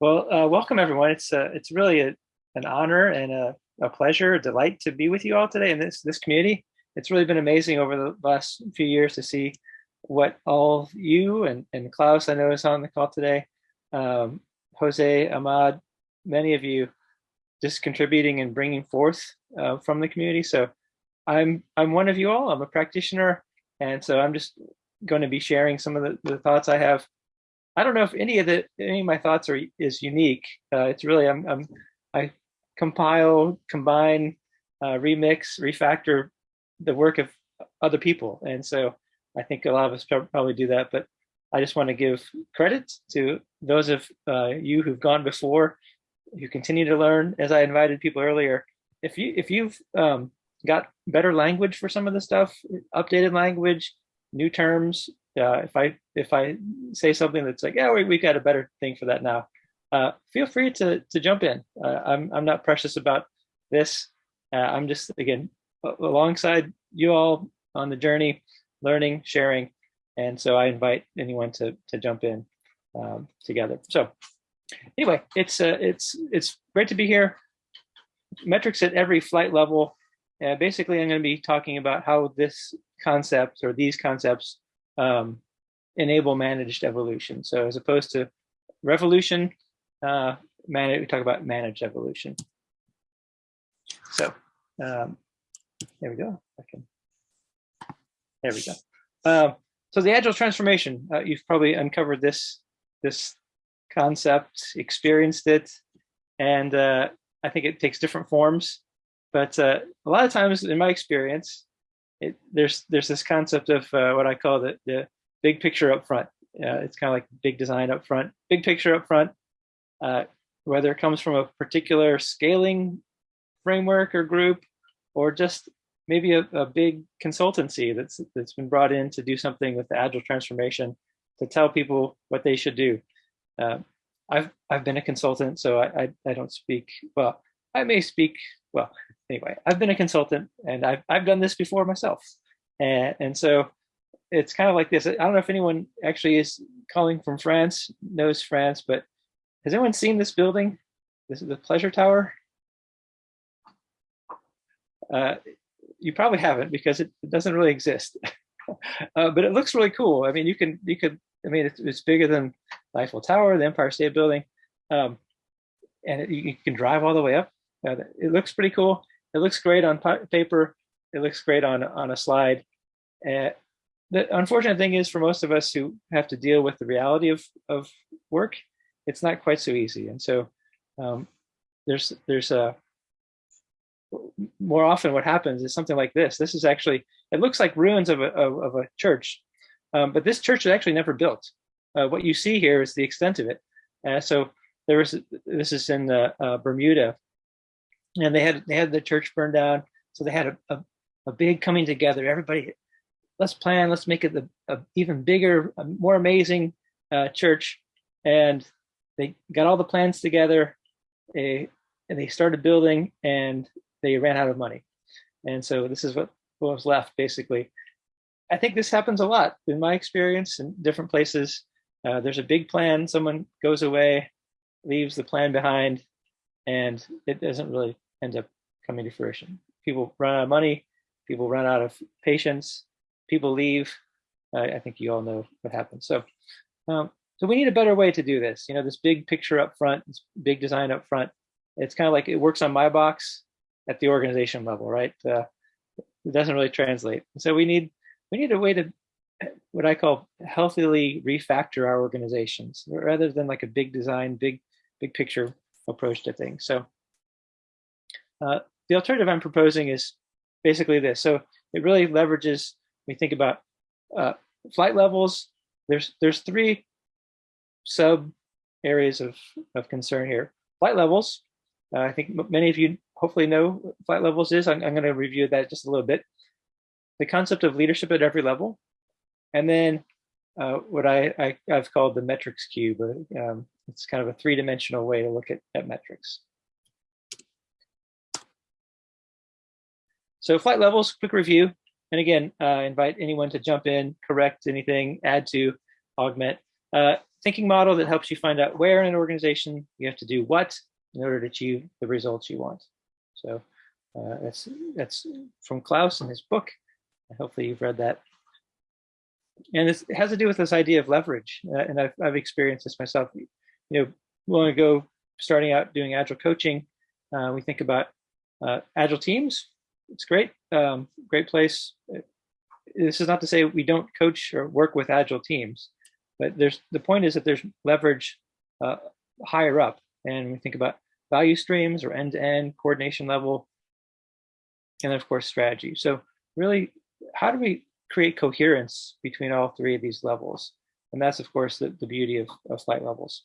Well, uh, welcome everyone. It's uh, it's really a, an honor and a, a pleasure, a delight to be with you all today in this this community. It's really been amazing over the last few years to see what all you and, and Klaus I know is on the call today, um, Jose, Ahmad, many of you just contributing and bringing forth uh, from the community. So I'm I'm one of you all. I'm a practitioner, and so I'm just going to be sharing some of the, the thoughts I have I don't know if any of the any of my thoughts are is unique. Uh, it's really I'm, I'm I compile, combine, uh, remix, refactor the work of other people, and so I think a lot of us probably do that. But I just want to give credit to those of uh, you who've gone before, who continue to learn. As I invited people earlier, if you if you've um, got better language for some of the stuff, updated language, new terms, uh, if I if I say something that's like, yeah, we, we've got a better thing for that now, uh, feel free to to jump in. Uh, I'm I'm not precious about this. Uh, I'm just again alongside you all on the journey, learning, sharing, and so I invite anyone to to jump in um, together. So anyway, it's uh, it's it's great to be here. Metrics at every flight level. Uh, basically, I'm going to be talking about how this concept or these concepts um, enable managed evolution. So as opposed to revolution, uh, we talk about managed evolution. So um, there we go. Can, there we go. Uh, so the agile transformation, uh, you've probably uncovered this this concept, experienced it, and uh, I think it takes different forms. But uh, a lot of times, in my experience, it, there's there's this concept of uh, what I call the, the big picture up front. Uh, it's kind of like big design up front, big picture up front, uh, whether it comes from a particular scaling framework or group, or just maybe a, a big consultancy that's that's been brought in to do something with the agile transformation to tell people what they should do. Uh, I've I've been a consultant, so I, I, I don't speak well. I may speak well anyway, I've been a consultant and I've, I've done this before myself. And, and so it's kind of like this. I don't know if anyone actually is calling from France, knows France, but has anyone seen this building? This is the Pleasure Tower. Uh, you probably haven't because it, it doesn't really exist. uh, but it looks really cool. I mean, you can, you could, I mean, it's, it's bigger than Eiffel Tower, the Empire State Building. Um, and it, you can drive all the way up. Uh, it looks pretty cool. It looks great on paper. It looks great on, on a slide. Uh, the unfortunate thing is for most of us who have to deal with the reality of, of work, it's not quite so easy. And so um, there's, there's a, more often what happens is something like this. This is actually, it looks like ruins of a, of, of a church, um, but this church is actually never built. Uh, what you see here is the extent of it. Uh, so there was, this is in uh, Bermuda, and they had they had the church burned down. So they had a, a, a big coming together. Everybody let's plan let's make it the a even bigger a more amazing uh, church. And they got all the plans together they, and they started building and they ran out of money. And so this is what, what was left basically. I think this happens a lot in my experience in different places. Uh, there's a big plan. Someone goes away leaves the plan behind and it doesn't really end up coming to fruition. People run out of money, people run out of patience, people leave. I think you all know what happens. So, um, so we need a better way to do this. You know, this big picture up front, this big design up front. It's kind of like it works on my box at the organization level, right? Uh, it doesn't really translate. So we need we need a way to what I call healthily refactor our organizations rather than like a big design, big big picture approach to things. So uh, the alternative I'm proposing is basically this. So it really leverages, we think about uh, flight levels. There's, there's three sub areas of, of concern here. Flight levels, uh, I think many of you hopefully know flight levels is. I'm, I'm going to review that just a little bit. The concept of leadership at every level. And then uh, what I, I, have called the metrics cube. Um, it's kind of a three-dimensional way to look at, at metrics. So flight levels, quick review. And again, uh, invite anyone to jump in, correct anything, add to, augment. Uh, thinking model that helps you find out where in an organization you have to do what in order to achieve the results you want. So uh, that's that's from Klaus in his book. Hopefully you've read that. And it has to do with this idea of leverage. Uh, and I've, I've experienced this myself. You know, when long ago, starting out doing agile coaching, uh, we think about uh, agile teams. It's great, um, great place. This is not to say we don't coach or work with agile teams, but there's the point is that there's leverage uh, higher up, and we think about value streams or end-to-end -end coordination level, and then of course strategy. So really, how do we create coherence between all three of these levels? And that's of course the, the beauty of, of flight levels.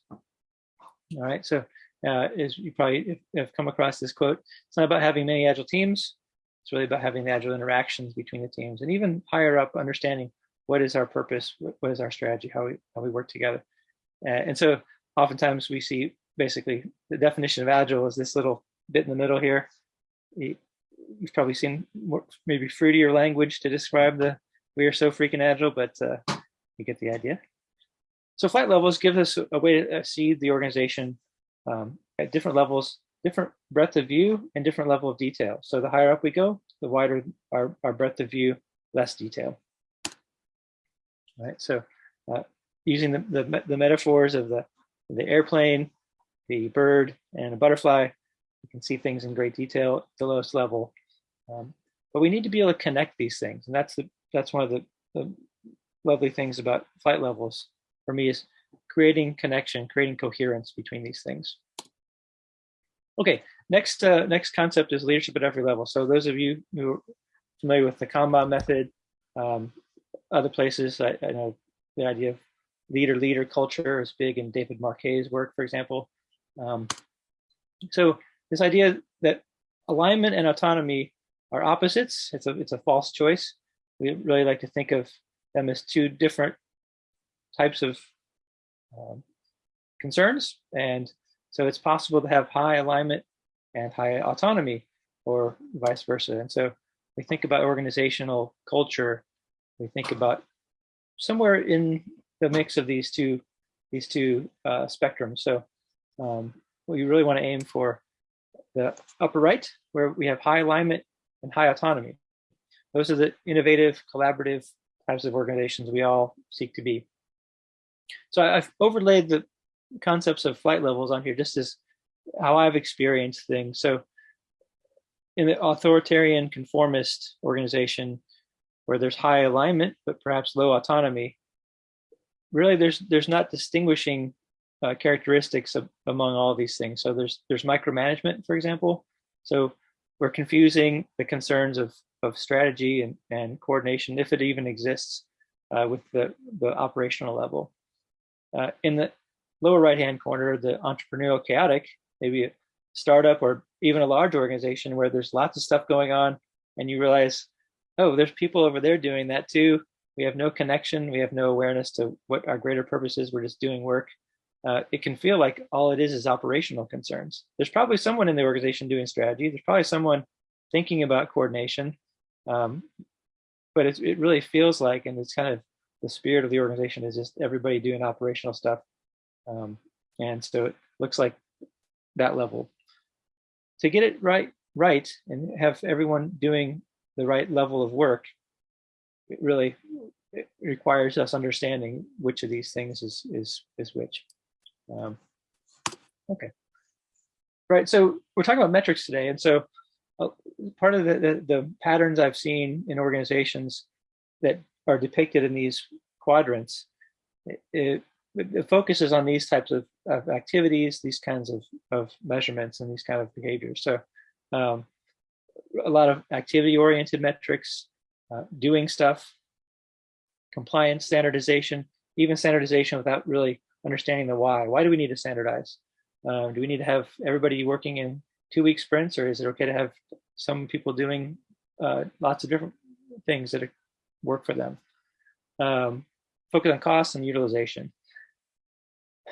All right, so uh, is you probably have come across this quote. It's not about having many agile teams. It's really about having the agile interactions between the teams and even higher up understanding what is our purpose, what is our strategy, how we, how we work together. Uh, and so oftentimes we see basically the definition of agile is this little bit in the middle here. You've probably seen maybe fruitier language to describe the we are so freaking agile, but uh, you get the idea. So flight levels give us a way to see the organization um, at different levels, different breadth of view and different level of detail. So the higher up we go, the wider our, our breadth of view, less detail. Right. So uh, using the, the, the metaphors of the the airplane, the bird, and a butterfly, you can see things in great detail at the lowest level. Um, but we need to be able to connect these things, and that's the that's one of the, the lovely things about flight levels for me is creating connection, creating coherence between these things. Okay, next uh, next concept is leadership at every level. So those of you who are familiar with the Kanban method, um, other places, I, I, know the idea of leader-leader culture is big in David Marquet's work, for example. Um, so this idea that alignment and autonomy are opposites, it's a, it's a false choice. We really like to think of them as two different types of um, concerns. And so it's possible to have high alignment and high autonomy or vice versa. And so we think about organizational culture, we think about somewhere in the mix of these two these two uh, spectrums. So um, we really want to aim for the upper right, where we have high alignment and high autonomy. Those are the innovative, collaborative types of organizations we all seek to be. So I've overlaid the concepts of flight levels on here just as how I've experienced things. So in the authoritarian conformist organization where there's high alignment, but perhaps low autonomy, really there's there's not distinguishing uh, characteristics of, among all these things. So there's there's micromanagement, for example. So we're confusing the concerns of, of strategy and, and coordination, if it even exists, uh, with the, the operational level. Uh, in the lower right-hand corner, the entrepreneurial chaotic, maybe a startup or even a large organization where there's lots of stuff going on and you realize, oh, there's people over there doing that too. We have no connection. We have no awareness to what our greater purpose is. We're just doing work. Uh, it can feel like all it is is operational concerns. There's probably someone in the organization doing strategy. There's probably someone thinking about coordination. Um, but it really feels like, and it's kind of the spirit of the organization is just everybody doing operational stuff. Um, and so it looks like that level. To get it right, right, and have everyone doing the right level of work, it really it requires us understanding which of these things is is is which. Um, okay, right. So we're talking about metrics today, and so uh, part of the, the the patterns I've seen in organizations that are depicted in these quadrants, it, it, it focuses on these types of, of, activities, these kinds of, of measurements and these kind of behaviors. So um, a lot of activity oriented metrics, uh, doing stuff, compliance, standardization, even standardization without really understanding the why. Why do we need to standardize? Uh, do we need to have everybody working in two week sprints or is it okay to have some people doing uh, lots of different things that work for them. Um, focus on costs and utilization.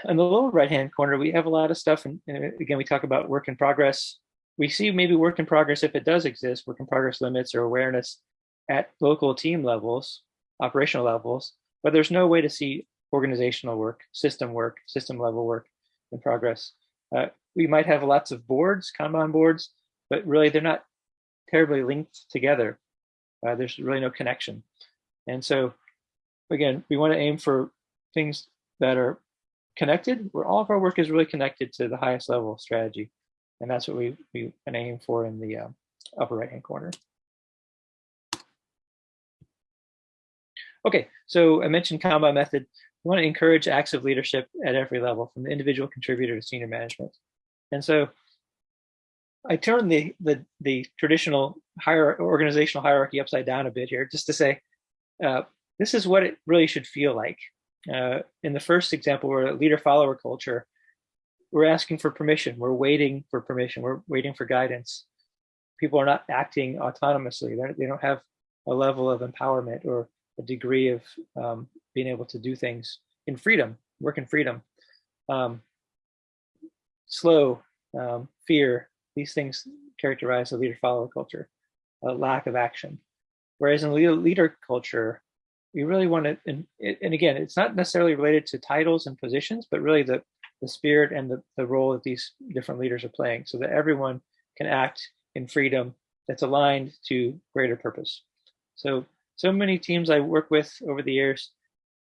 In the lower right-hand corner, we have a lot of stuff, and, and again, we talk about work in progress. We see maybe work in progress, if it does exist, work in progress limits or awareness at local team levels, operational levels, but there's no way to see organizational work, system work, system level work in progress. Uh, we might have lots of boards, Kanban boards, but really they're not terribly linked together. Uh, there's really no connection. And so again, we want to aim for things that are connected, where all of our work is really connected to the highest level strategy. And that's what we, we aim for in the uh, upper right hand corner. Okay, so I mentioned Kanban method. We want to encourage acts of leadership at every level, from the individual contributor to senior management. And so I turned the, the, the traditional higher organizational hierarchy upside down a bit here, just to say, uh, this is what it really should feel like. Uh, in the first example, we're a leader-follower culture. We're asking for permission. We're waiting for permission. We're waiting for guidance. People are not acting autonomously. They're, they do not have a level of empowerment or a degree of um, being able to do things in freedom, work in freedom. Um, slow, um, fear, these things characterize a leader-follower culture, a lack of action. Whereas in leader, culture, we really want to, and, and again, it's not necessarily related to titles and positions, but really the, the spirit and the, the role that these different leaders are playing so that everyone can act in freedom that's aligned to greater purpose. So, so many teams I work with over the years,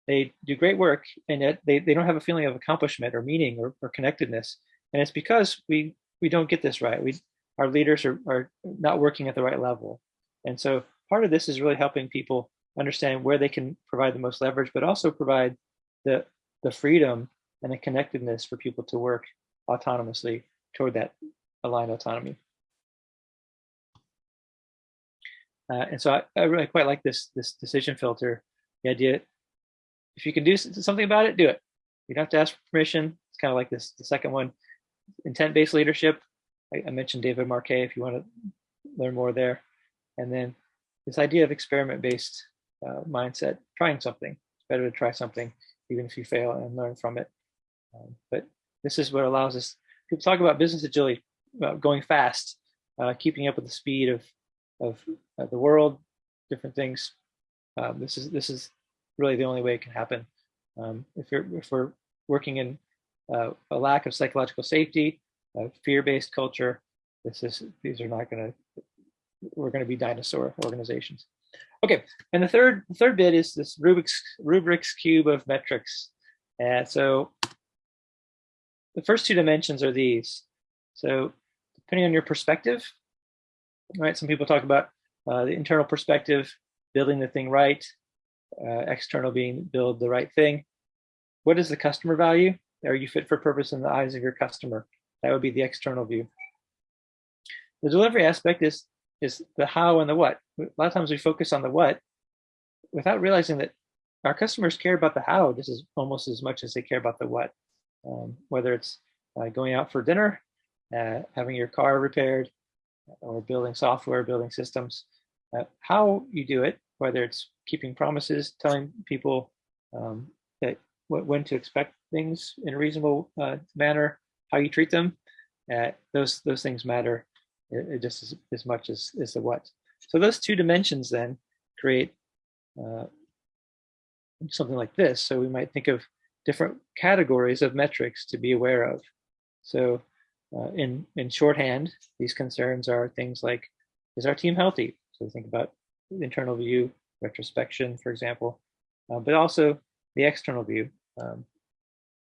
they do great work and yet they, they don't have a feeling of accomplishment or meaning or, or connectedness. And it's because we, we don't get this right. We, our leaders are, are not working at the right level. And so part of this is really helping people understand where they can provide the most leverage, but also provide the, the freedom and the connectedness for people to work autonomously toward that aligned autonomy. Uh, and so I, I, really quite like this, this decision filter, the idea, if you can do something about it, do it. You don't have to ask for permission. It's kind of like this, the second one, intent-based leadership. I, I mentioned David Marquet if you want to learn more there. And then this idea of experiment-based uh, mindset, trying something. It's better to try something, even if you fail and learn from it. Um, but this is what allows us, people talk about business agility, about going fast, uh, keeping up with the speed of, of uh, the world, different things. Um, this is this is really the only way it can happen. Um, if, you're, if we're working in uh, a lack of psychological safety, fear-based culture, this is these are not going to we're going to be dinosaur organizations. Okay, and the third third bit is this Rubik's Rubik's cube of metrics. And so the first two dimensions are these. So depending on your perspective, right? Some people talk about uh, the internal perspective, building the thing right, uh, external being build the right thing. What is the customer value? Are you fit for purpose in the eyes of your customer? That would be the external view. The delivery aspect is is the how and the what. A lot of times we focus on the what without realizing that our customers care about the how just as almost as much as they care about the what. Um, whether it's uh, going out for dinner, uh, having your car repaired, or building software, building systems. Uh, how you do it, whether it's keeping promises, telling people um, that when to expect things in a reasonable uh, manner, how you treat them, uh, those those things matter it, just as, as much as, as the what. So those two dimensions then create uh, something like this. So we might think of different categories of metrics to be aware of. So uh, in, in shorthand, these concerns are things like, is our team healthy? So think about internal view, retrospection, for example, uh, but also the external view. Um,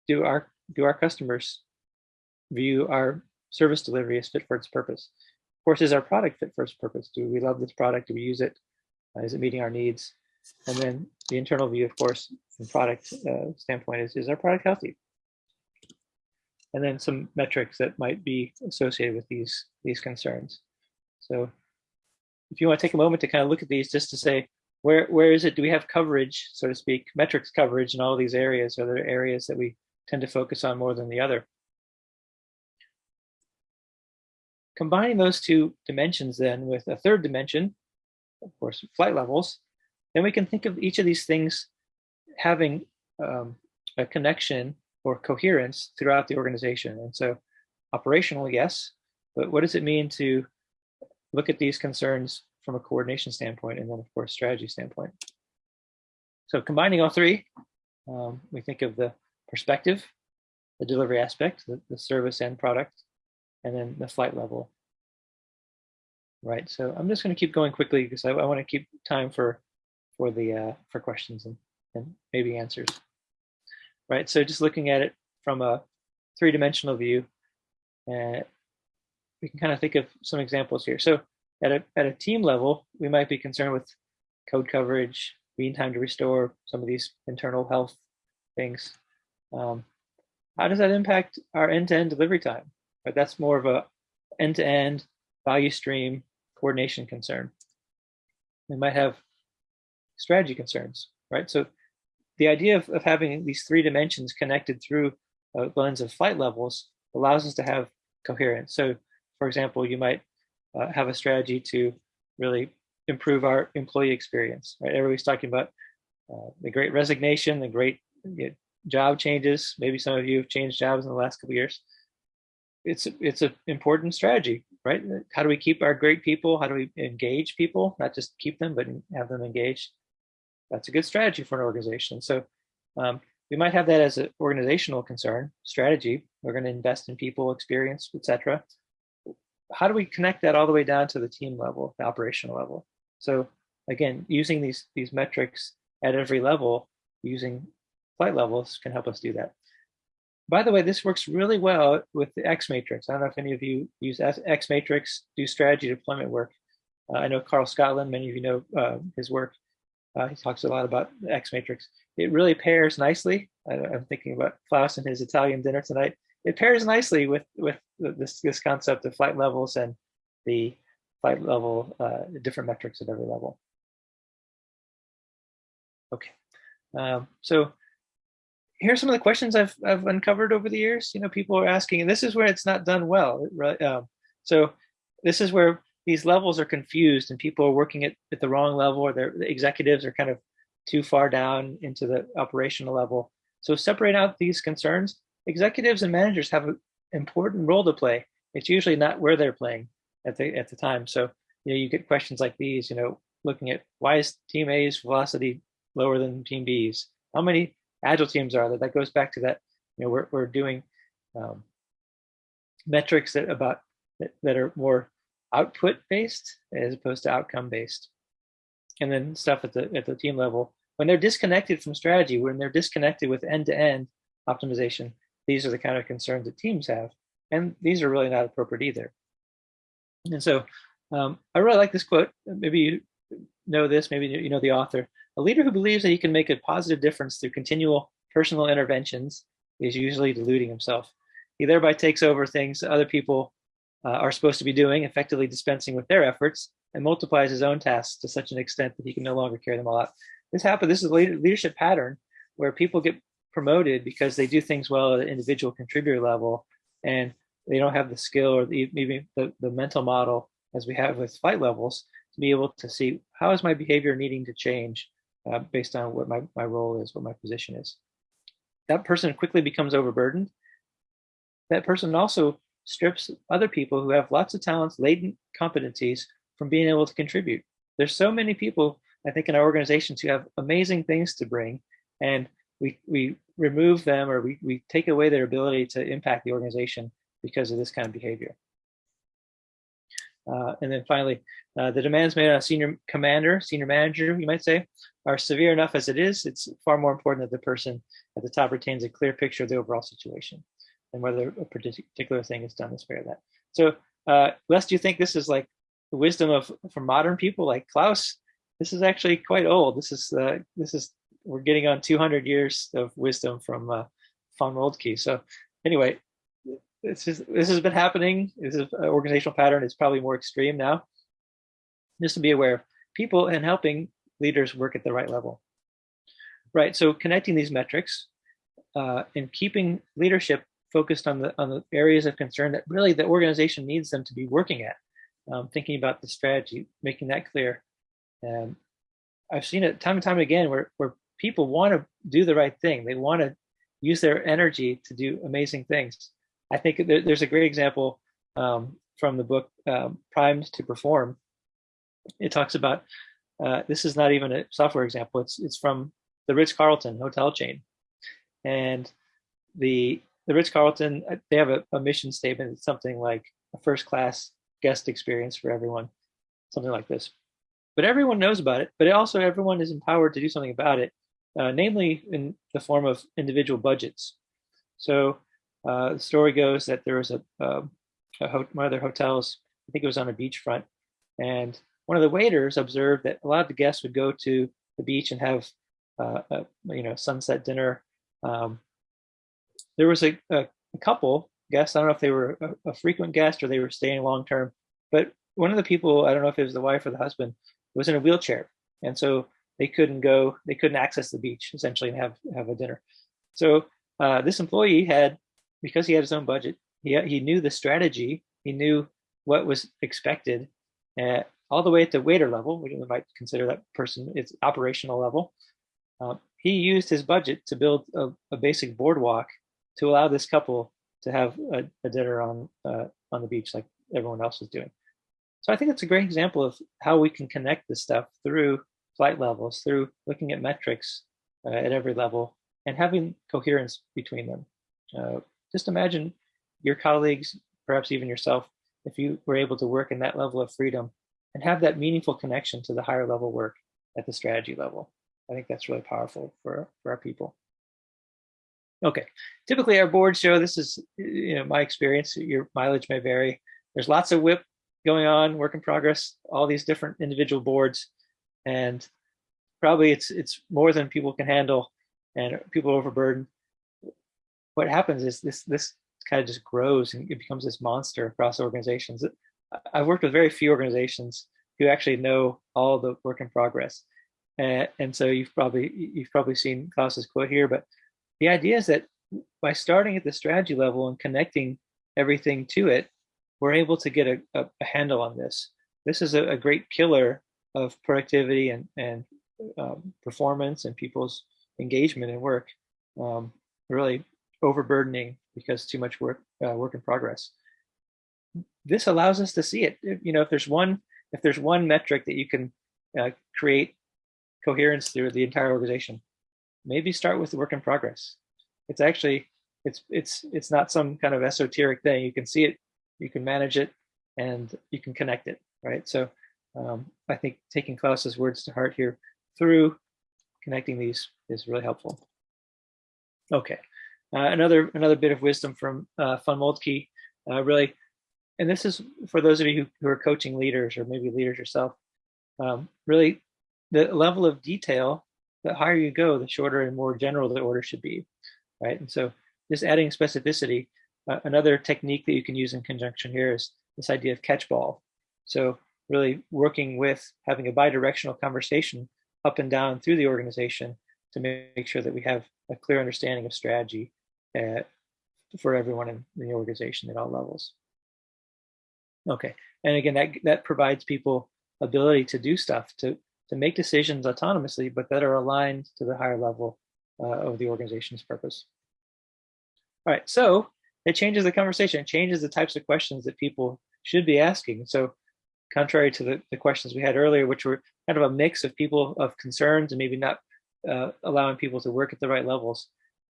do our do our customers view our service delivery as fit for its purpose? Of course, is our product fit for its purpose? Do we love this product? Do we use it? Uh, is it meeting our needs? And then the internal view, of course, from product uh, standpoint is, is our product healthy? And then some metrics that might be associated with these, these concerns. So if you want to take a moment to kind of look at these just to say, where, where is it, do we have coverage, so to speak, metrics coverage in all these areas? Are there areas that we tend to focus on more than the other? Combining those two dimensions then with a third dimension, of course, flight levels, then we can think of each of these things having um, a connection or coherence throughout the organization. And so operational, yes, but what does it mean to look at these concerns from a coordination standpoint and then of course strategy standpoint. So combining all three, Um, we think of the perspective, the delivery aspect, the, the service and product, and then the flight level. Right, so I'm just going to keep going quickly because I, I want to keep time for for the uh, for questions and, and maybe answers. Right, so just looking at it from a three-dimensional view, uh, we can kind of think of some examples here. So at a, at a team level, we might be concerned with code coverage, mean time to restore, some of these internal health things. Um, how does that impact our end-to-end -end delivery time? Right, that's more of a end-to-end -end value stream coordination concern. We might have strategy concerns, right? So the idea of, of having these three dimensions connected through a lens of flight levels allows us to have coherence. So for example, you might uh, have a strategy to really improve our employee experience, right? Everybody's talking about uh, the great resignation, the great you know, job changes. Maybe some of you have changed jobs in the last couple years. It's it's an important strategy, right? How do we keep our great people? How do we engage people? Not just keep them, but have them engaged. That's a good strategy for an organization. So um, we might have that as an organizational concern, strategy. We're going to invest in people, experience, etc. How do we connect that all the way down to the team level, the operational level? So again, using these these metrics at every level, using flight levels can help us do that. By the way, this works really well with the X matrix. I don't know if any of you use X matrix, do strategy deployment work. Uh, I know Karl Scotland, many of you know uh, his work. Uh, he talks a lot about the X matrix. It really pairs nicely. I, am thinking about Klaus and his Italian dinner tonight. It pairs nicely with with this this concept of flight levels and the flight level, uh, different metrics at every level. Okay, um, so here's some of the questions I've, I've uncovered over the years. You know, people are asking, and this is where it's not done well. Right? Um, so this is where these levels are confused and people are working at, at the wrong level or their the executives are kind of too far down into the operational level. So separate out these concerns. Executives and managers have an important role to play. It's usually not where they're playing at the at the time. So you know you get questions like these. You know, looking at why is Team A's velocity lower than Team B's? How many agile teams are that That goes back to that. You know, we're we're doing um, metrics that about that, that are more output based as opposed to outcome based. And then stuff at the at the team level when they're disconnected from strategy, when they're disconnected with end to end optimization, these are the kind of concerns that teams have, and these are really not appropriate either. And so um, I really like this quote. Maybe you know this, maybe you know the author. A leader who believes that he can make a positive difference through continual personal interventions is usually deluding himself. He thereby takes over things other people uh, are supposed to be doing, effectively dispensing with their efforts, and multiplies his own tasks to such an extent that he can no longer carry them all out. This happens, this is a leadership pattern where people get promoted because they do things well at an individual contributor level, and they don't have the skill or the, maybe the, the mental model as we have with flight levels to be able to see how is my behavior needing to change uh, based on what my, my role is, what my position is. That person quickly becomes overburdened. That person also strips other people who have lots of talents, latent competencies from being able to contribute. There's so many people, I think, in our organizations who have amazing things to bring, and we, we remove them or we, we take away their ability to impact the organization because of this kind of behavior. Uh, and then finally, uh, the demands made on a senior commander, senior manager, you might say, are severe enough as it is. It's far more important that the person at the top retains a clear picture of the overall situation and whether a particular thing is done to spare that. So, uh, Les, do you think this is like the wisdom of from modern people like Klaus? This is actually quite old. This is uh, this is we're getting on 200 years of wisdom from uh, von Moltke. So, anyway, this is this has been happening. This is an organizational pattern. It's probably more extreme now. Just to be aware of people and helping leaders work at the right level. Right. So connecting these metrics uh, and keeping leadership focused on the on the areas of concern that really the organization needs them to be working at. Um, thinking about the strategy, making that clear. And I've seen it time and time again where where people want to do the right thing. They want to use their energy to do amazing things. I think there's a great example um, from the book um, Primed to Perform. It talks about, uh, this is not even a software example, it's, it's from the Ritz-Carlton hotel chain. And the the Ritz Carlton uh, they have a, a mission statement. It's something like a first class guest experience for everyone, something like this. But everyone knows about it. But also everyone is empowered to do something about it, uh, namely in the form of individual budgets. So uh, the story goes that there was a, um, a one of their hotels. I think it was on a beachfront, and one of the waiters observed that a lot of the guests would go to the beach and have uh, a you know sunset dinner. Um, there was a, a, a, couple guests. I don't know if they were a, a frequent guest or they were staying long term, but one of the people, I don't know if it was the wife or the husband, was in a wheelchair, and so they couldn't go, they couldn't access the beach essentially and have have a dinner. So uh, this employee had, because he had his own budget, he he knew the strategy, he knew what was expected, uh, all the way at the waiter level, we might consider that person its operational level. Uh, he used his budget to build a, a, basic boardwalk to allow this couple to have a, a dinner on uh, on the beach like everyone else was doing. So I think it's a great example of how we can connect this stuff through flight levels, through looking at metrics uh, at every level and having coherence between them. Just imagine your colleagues, perhaps even yourself, if you were able to work in that level of freedom and have that meaningful connection to the higher level work at the strategy level. I think that's really powerful for, for our people. Okay, typically our boards show, this is you know my experience, your mileage may vary. There's lots of WIP going on, work in progress, all these different individual boards. And probably it's it's more than people can handle and people overburdened. What happens is this this kind of just grows and it becomes this monster across organizations. I've worked with very few organizations who actually know all the work in progress. Uh, and so you've probably you've probably seen Klaus's quote here, but the idea is that by starting at the strategy level and connecting everything to it, we're able to get a, a, a handle on this. This is a, a, great killer of productivity and, and um, performance and people's engagement in work. Um, really overburdening because too much work uh, work in progress this allows us to see it. You know, if there's one if there's one metric that you can uh, create coherence through the entire organization, maybe start with the work in progress. It's actually it's it's it's not some kind of esoteric thing. You can see it, you can manage it, and you can connect it, right? So um, I think taking Klaus's words to heart here through connecting these is really helpful. Okay, uh, another another bit of wisdom from uh, Von Moltke, uh, really and this is for those of you who, who are coaching leaders or maybe leaders yourself, um, really the level of detail, the higher you go, the shorter and more general the order should be, right? And so just adding specificity, uh, another technique that you can use in conjunction here is this idea of catchball. So really working with having a bidirectional conversation up and down through the organization to make sure that we have a clear understanding of strategy uh, for everyone in the organization at all levels. Okay, and again, that that provides people ability to do stuff to to make decisions autonomously, but that are aligned to the higher level uh, of the organization's purpose. All right, so it changes the conversation. It changes the types of questions that people should be asking. So contrary to the, the questions we had earlier, which were kind of a mix of people of concerns and maybe not uh, allowing people to work at the right levels,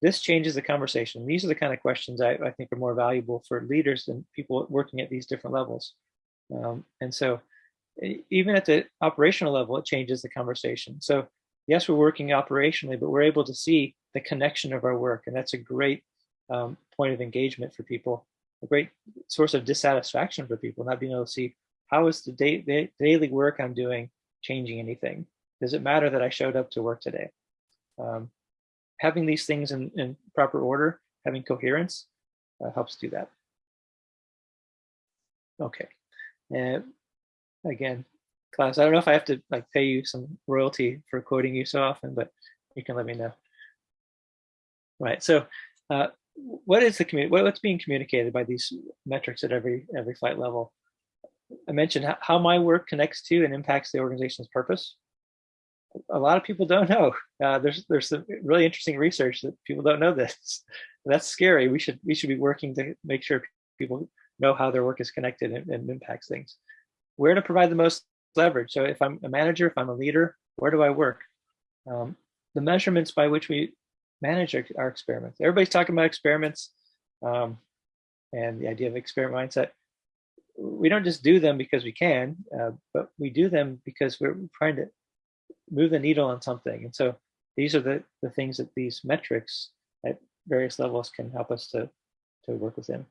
this changes the conversation. These are the kind of questions I, I think are more valuable for leaders and people working at these different levels. Um, and so even at the operational level, it changes the conversation. So yes, we're working operationally, but we're able to see the connection of our work. And that's a great um, point of engagement for people, a great source of dissatisfaction for people, not being able to see how is the, day, the daily work I'm doing changing anything? Does it matter that I showed up to work today? Um, having these things in, in proper order, having coherence uh, helps do that. Okay. And again, Klaus, I don't know if I have to like pay you some royalty for quoting you so often, but you can let me know. Right. So uh, what is the community, what's being communicated by these metrics at every every flight level? I mentioned how my work connects to and impacts the organization's purpose a lot of people don't know. Uh, there's there's some really interesting research that people don't know this. That's scary. We should we should be working to make sure people know how their work is connected and, and impacts things. Where to provide the most leverage. So if I'm a manager, if I'm a leader, where do I work? Um, the measurements by which we manage our, our experiments. Everybody's talking about experiments um, and the idea of experiment mindset. We don't just do them because we can, uh, but we do them because we're trying to move the needle on something. And so these are the, the things that these metrics at various levels can help us to, to work within.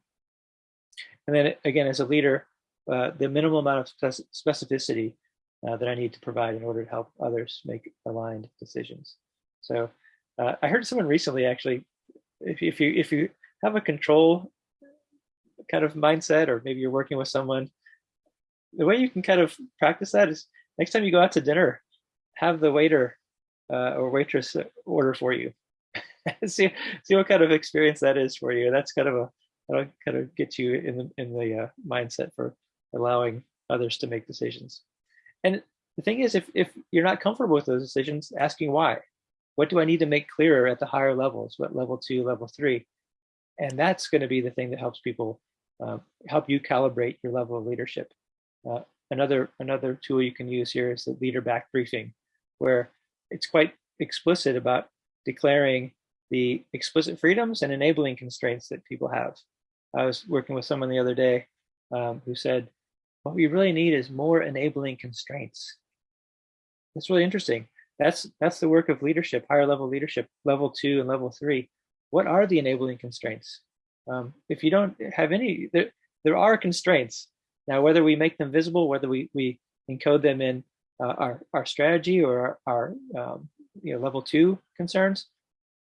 And then again, as a leader, uh, the minimal amount of specificity uh, that I need to provide in order to help others make aligned decisions. So uh, I heard someone recently actually, if if you if you have a control kind of mindset, or maybe you're working with someone, the way you can kind of practice that is next time you go out to dinner, have the waiter uh, or waitress order for you. see see what kind of experience that is for you. That's kind of a that'll kind of get you in the in the uh, mindset for allowing others to make decisions. And the thing is, if, if you're not comfortable with those decisions, asking why. What do I need to make clearer at the higher levels? What level two, level three? And that's going to be the thing that helps people uh, help you calibrate your level of leadership. Uh, another another tool you can use here is the leader back briefing, where it's quite explicit about declaring the explicit freedoms and enabling constraints that people have. I was working with someone the other day um, who said, what we really need is more enabling constraints. That's really interesting. That's that's the work of leadership, higher level leadership, level two and level three. What are the enabling constraints? Um, if you don't have any, there, there are constraints. Now, whether we make them visible, whether we, we encode them in uh, our, our strategy or our, our um, you know, level two concerns,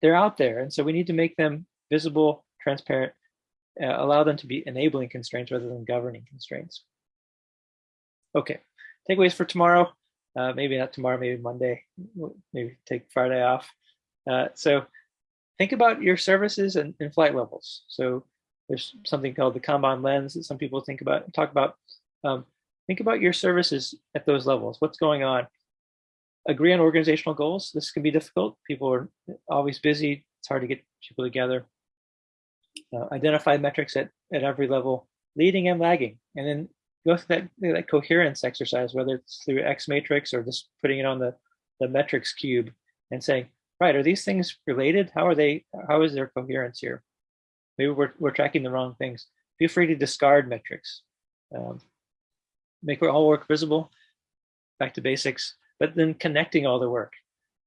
they're out there. And so we need to make them visible, transparent, uh, allow them to be enabling constraints rather than governing constraints. Okay, takeaways for tomorrow. Uh, maybe not tomorrow, maybe Monday, maybe take Friday off. Uh, so think about your services and, and, flight levels. So there's something called the Kanban lens that some people think about, talk about. Um, think about your services at those levels. What's going on? Agree on organizational goals. This can be difficult. People are always busy. It's hard to get people together. Uh, identify metrics at, at every level, leading and lagging. And then go through that, that coherence exercise, whether it's through X matrix or just putting it on the, the metrics cube and saying, right, are these things related? How are they, how is their coherence here? Maybe we're, we're tracking the wrong things. Feel free to discard metrics. Um, make all work visible, back to basics, but then connecting all the work.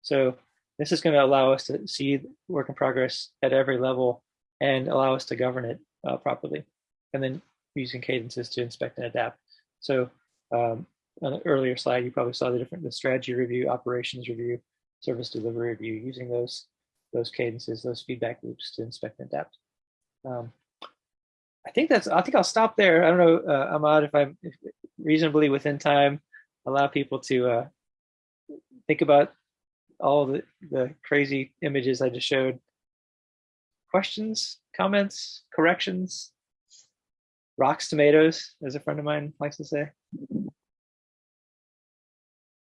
So this is going to allow us to see work in progress at every level and allow us to govern it uh, properly. And then using cadences to inspect and adapt. So um, on an earlier slide, you probably saw the different the strategy review, operations review, service delivery review, using those those cadences, those feedback loops to inspect and adapt. Um, I think that's. I think I'll stop there. I don't know, uh, Ahmad, if I'm reasonably within time, allow people to uh, think about all the the crazy images I just showed. Questions, comments, corrections? rocks tomatoes, as a friend of mine likes to say.